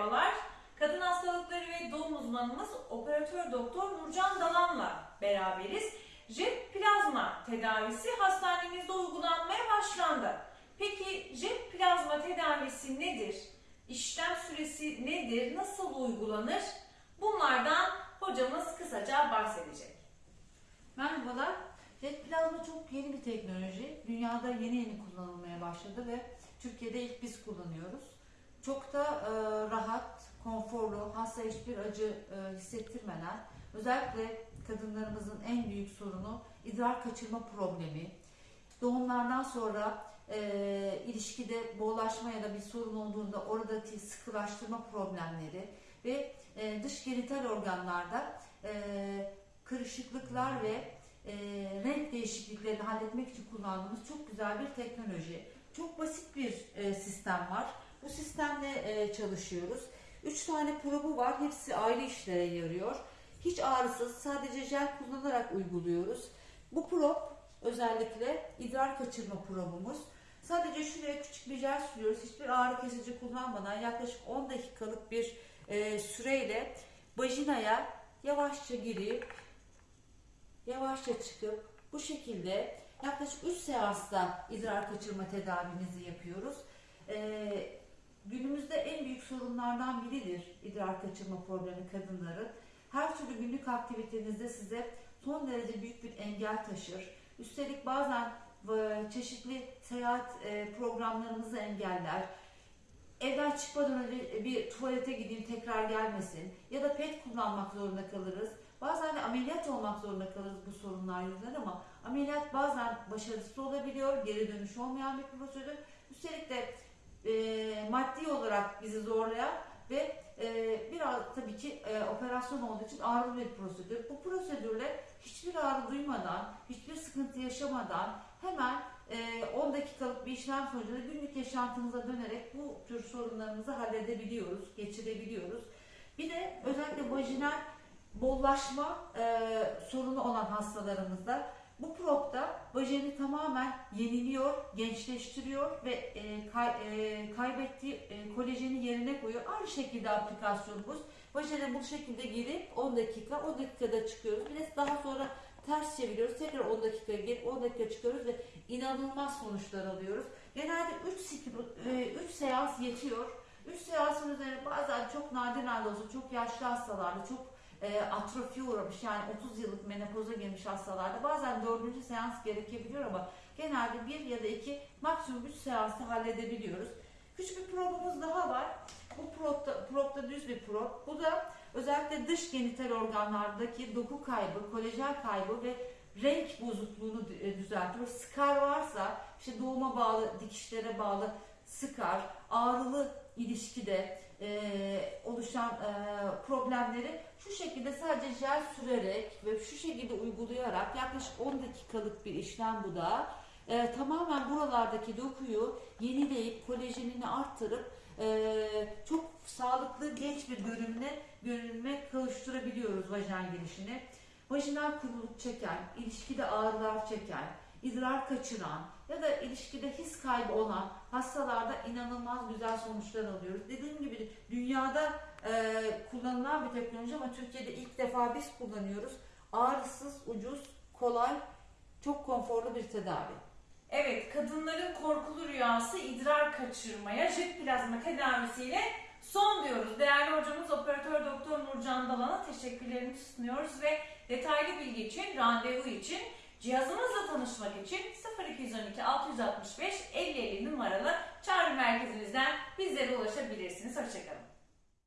merhabalar. Kadın hastalıkları ve doğum uzmanımız operatör doktor Nurcan Dalan'la beraberiz. Jet plazma tedavisi hastanemizde uygulanmaya başlandı. Peki jet plazma tedavisi nedir? İşlem süresi nedir? Nasıl uygulanır? Bunlardan hocamız kısaca bahsedecek. Merhabalar. Jet plazma çok yeni bir teknoloji. Dünyada yeni yeni kullanılmaya başladı ve Türkiye'de ilk biz kullanıyoruz. Çok da e, rahat, konforlu, hasta hiçbir acı e, hissettirmeden özellikle kadınlarımızın en büyük sorunu idrar kaçırma problemi. Doğumlardan sonra e, ilişkide boğulaşma ya da bir sorun olduğunda oradaki sıkılaştırma problemleri ve e, dış genital organlarda e, kırışıklıklar ve e, renk değişikliklerini halletmek için kullandığımız çok güzel bir teknoloji. Çok basit bir e, sistem var. Bu sistemle e, çalışıyoruz. Üç tane probu var. Hepsi ayrı işlere yarıyor. Hiç ağrısız sadece jel kullanarak uyguluyoruz. Bu prop özellikle idrar kaçırma probumuz. Sadece şuraya küçük bir jel sürüyoruz. Hiçbir ağrı kesici kullanmadan yaklaşık 10 dakikalık bir e, süreyle vajinaya yavaşça girip yavaşça çıkıp bu şekilde yaklaşık 3 seansta idrar kaçırma tedavimizi yapıyoruz. Ee, günümüzde en büyük sorunlardan biridir idrar kaçırma problemi kadınların. Her türlü günlük aktivitenizde size son derece büyük bir engel taşır. Üstelik bazen e, çeşitli seyahat e, programlarımızı engeller. Evden çıkmadan önce bir tuvalete gideyim tekrar gelmesin ya da pet kullanmak zorunda kalırız. Bazen de ameliyat olmak zorunda kalırız bu sorunlar yüzünden ama ameliyat bazen başarısız olabiliyor, geri dönüş olmayan bir prosedür. Üstelik de e, maddi olarak bizi zorlayan ve e, biraz tabii ki e, operasyon olduğu için ağrılı bir prosedür. Bu prosedürle hiçbir ağrı duymadan, hiçbir sıkıntı yaşamadan hemen e, 10 dakikalık bir işlem sonucunda günlük yaşantımıza dönerek bu tür sorunlarımızı halledebiliyoruz, geçirebiliyoruz. Bir de özellikle vajinal bollaşma e, sorunu olan hastalarımızda bu propta vajeni tamamen yeniliyor, gençleştiriyor ve e, kay, e, kaybettiği e, kolajeni yerine koyuyor. Aynı şekilde aplikasyonumuz. Vajene bu şekilde girip 10 dakika, 10 dakikada çıkıyoruz. Bir de daha sonra ters çeviriyoruz. Tekrar 10 dakika girip 10 dakika çıkıyoruz ve inanılmaz sonuçlar alıyoruz. Genelde 3, 3 seans yetiyor. 3 seansın üzerine bazen çok nadir nadir olsa çok yaşlı hastalarda, çok e, atrofiye uğramış yani 30 yıllık menopoza girmiş hastalarda bazen dördüncü seans gerekebiliyor ama genelde bir ya da iki maksimum üç seansı halledebiliyoruz. Küçük bir probumuz daha var. Bu propta, propta düz bir prop. Bu da özellikle dış genital organlardaki doku kaybı, kolajen kaybı ve renk bozukluğunu e, düzeltiyor. Skar varsa işte doğuma bağlı, dikişlere bağlı skar, ağrılı ilişkide e, oluşan e, problemleri şu şekilde sadece jel sürerek ve şu şekilde uygulayarak yaklaşık 10 dakikalık bir işlem bu da e, tamamen buralardaki dokuyu yenileyip kolajenini arttırıp e, çok sağlıklı genç bir görünüme, görünüme kavuşturabiliyoruz vajen girişini. Vajinal kuruluk çeken, ilişkide ağrılar çeken, idrar kaçıran ya da ilişkide his kaybı olan hastalarda inanılmaz güzel sonuçlar alıyoruz. Dediğim gibi dünyada e, kullanılan bir teknoloji ama Türkiye'de ilk defa biz kullanıyoruz. Ağrısız, ucuz, kolay, çok konforlu bir tedavi. Evet, kadınların korkulu rüyası idrar kaçırmaya jet plazma tedavisiyle son diyoruz. Değerli hocamız operatör doktor Nurcan Dalan'a teşekkürlerimizi sunuyoruz ve detaylı bilgi için, randevu için Cihazımızla tanışmak için 0212 665 50 50 numaralı çağrı merkezimizden bizlere ulaşabilirsiniz. Hoşçakalın.